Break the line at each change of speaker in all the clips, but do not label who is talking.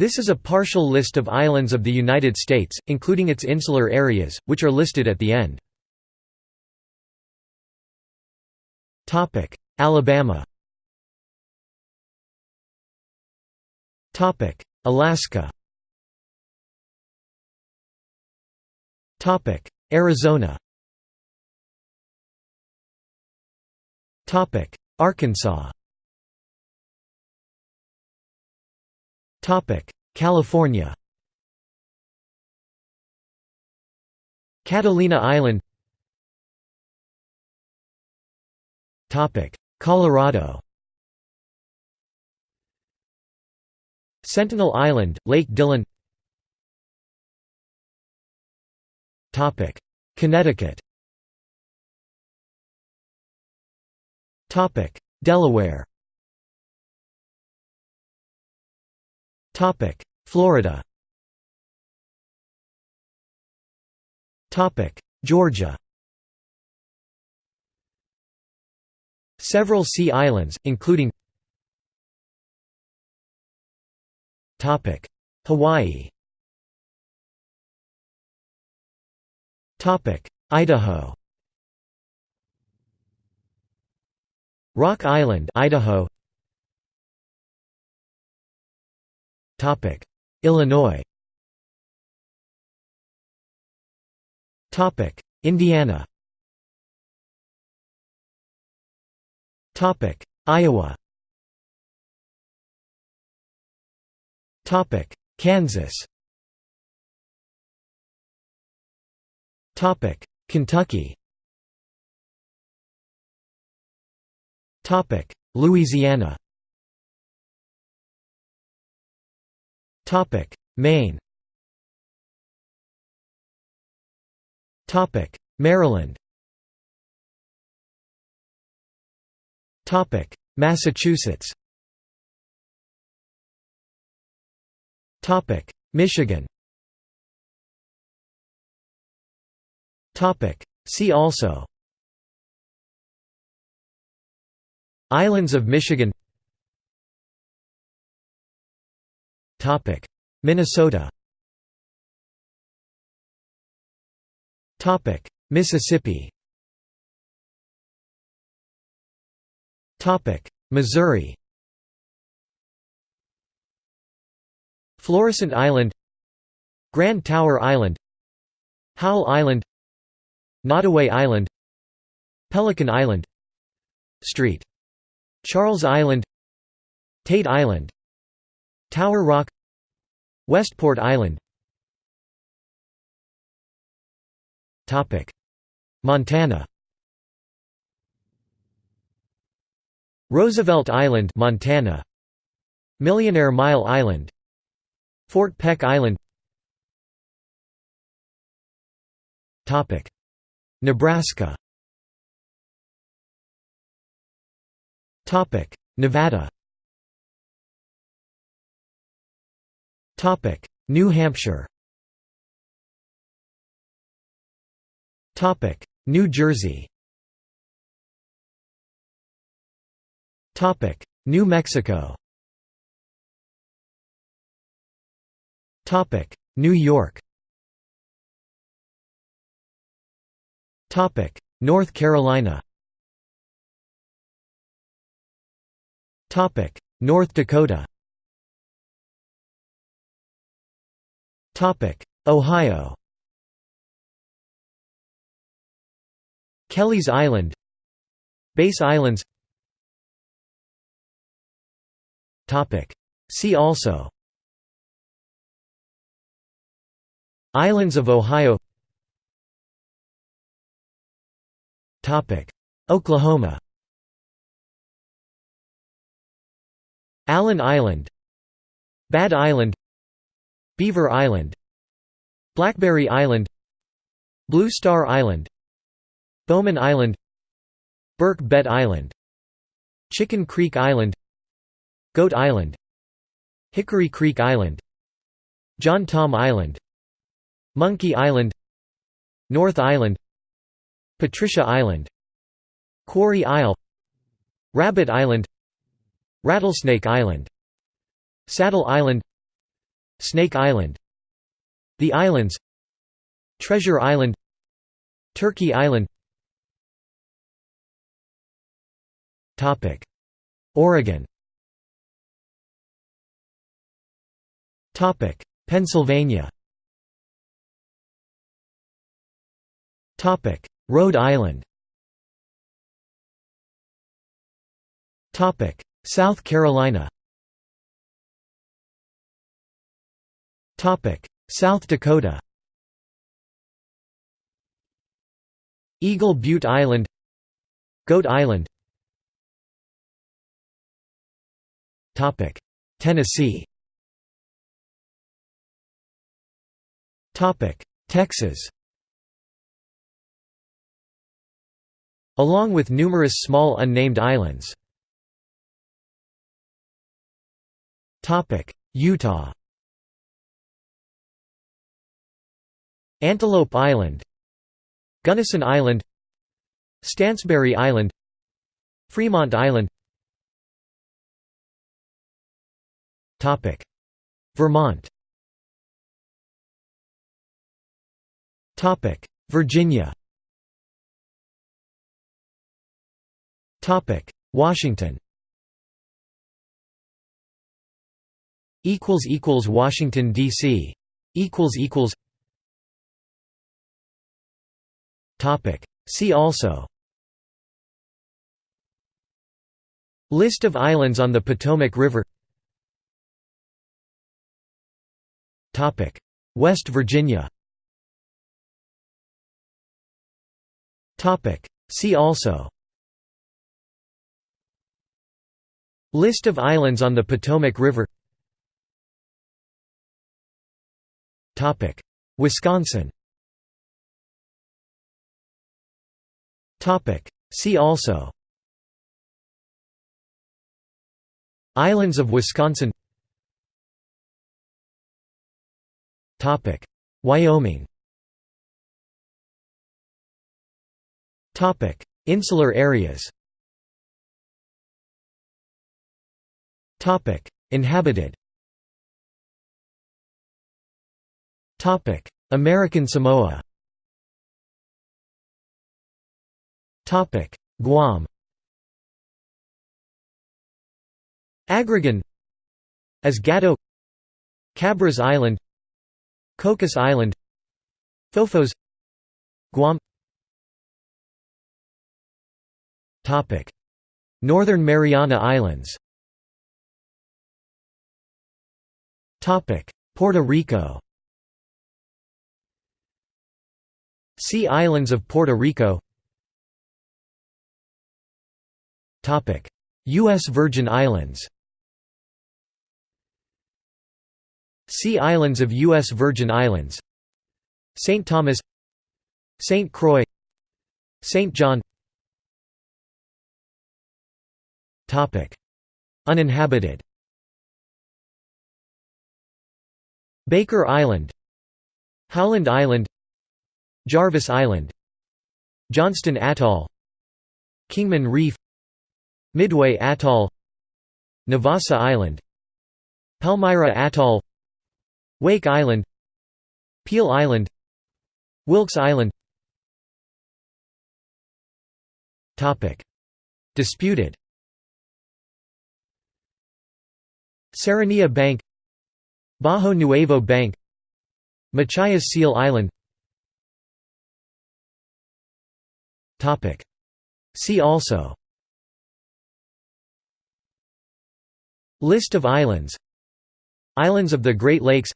This is a partial list of islands of the United States, including its insular areas, which are listed at the end. Alabama Alaska Arizona Arkansas California. Catalina Island. Colorado. Sentinel Island, Lake Dillon. Connecticut. Delaware Florida. Georgia. Several sea islands, including Hawaii. Idaho. Rock Island Idaho Illinois. Indiana. Iowa. Topic. Kansas. Kentucky. Topic. Louisiana Topic. Maine. Topic. Maryland. Topic. Massachusetts. Topic. Michigan. Topic. See also. Islands of Michigan Minnesota Mississippi Missouri Florissant Island Grand Tower Island Howell Island Nottoway Island Pelican Island Street Charles Island Tate Island Tower Rock Westport Island. Montana. Roosevelt Island Montana. Millionaire Mile Island. Fort Peck Island. Nebraska. Nevada New Hampshire New Jersey Topic. New Mexico Topic. New York Topic. North Carolina Topic. North Dakota Ohio. Kelly's Island. Bass Islands. See also. Islands of Ohio. Oklahoma. Allen Island. Bad Island Beaver Island Blackberry Island Blue Star Island Bowman Island Burke Bet Island Chicken Creek Island Goat Island Hickory Creek Island John Tom Island Monkey Island North Island Patricia Island Quarry Isle Rabbit Island Rattlesnake Island Saddle Island Snake Island The Islands Treasure Island Turkey Island. Oregon. Pennsylvania. Rhode Island. South Carolina South Dakota Eagle Butte Island Goat Island Tennessee Texas Along with numerous small unnamed islands Utah Antelope Island Gunnison Island Stansbury Island Fremont Island. Vermont. Virginia. Washington. Washington D.C. See also. List of islands on the Potomac River. West Virginia. See also. List of islands on the Potomac River. Wisconsin See also Islands of Wisconsin Topic. Wyoming Topic. Insular areas Topic. Inhabited Topic. American Samoa Guam. Agrigan. Esgato Cabras Island. Cocos Island. Phofos Guam. Northern Mariana Islands. Puerto Rico. Sea Islands of Puerto Rico U.S. Virgin Islands Sea Islands of U.S. Virgin Islands St. Thomas St. Croix St. John Uninhabited Baker Island Howland Island Jarvis Island Johnston Atoll Kingman Reef Midway Atoll Navassa Island Palmyra Atoll Wake Island Peale Island Wilkes Island. Disputed. Serranilla Bank Bajo Nuevo Bank Machias Seal Island. See also List of islands. Islands of the Great Lakes.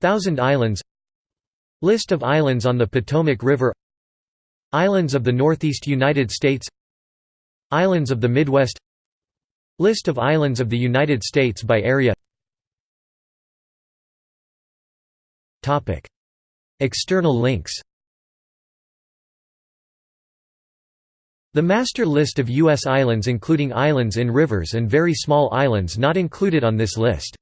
Thousand Islands. List of islands on the Potomac River. Islands of the Northeast United States. Islands of the Midwest. List of islands of the United States by area. External links The master list of U.S. islands including islands in rivers and very small islands not included on this list